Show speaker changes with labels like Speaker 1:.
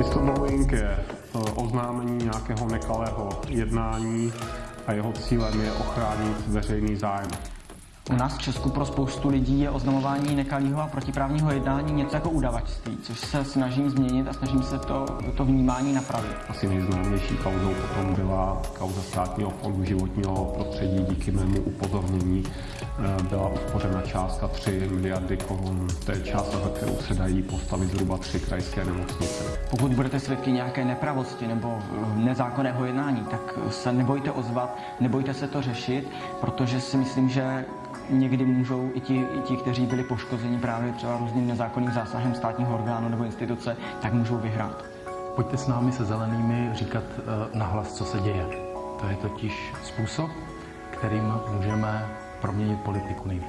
Speaker 1: Whistleblowing je eh, oznámení nějakého nekalého jednání a jeho cílem je ochránit veřejný zájem.
Speaker 2: U nás v Česku pro spoustu lidí je oznamování nekalého a protiprávního jednání něco jako udavačství, což se snažím změnit a snažím se to, to vnímání napravit.
Speaker 1: Asi nejznámější kauzou potom byla kauza státního fondu životního prostředí. Díky mému upozornění byla uspořena částka 3 miliardy korun. To je částka, za kterou se dají postavit zhruba tři krajské nemocnice.
Speaker 2: Pokud budete svědky nějaké nepravosti nebo eh, nezákonného jednání, tak se nebojte ozvat, nebojte se to řešit, protože si myslím, že někdy můžou i ti, i ti, kteří byli poškozeni právě třeba různým nezákonným zásahem státního orgánu nebo instituce, tak můžou vyhrát.
Speaker 3: Pojďte s námi se zelenými říkat eh, nahlas, co se děje. To je totiž způsob, kterým můžeme proměnit politiku nejvíc.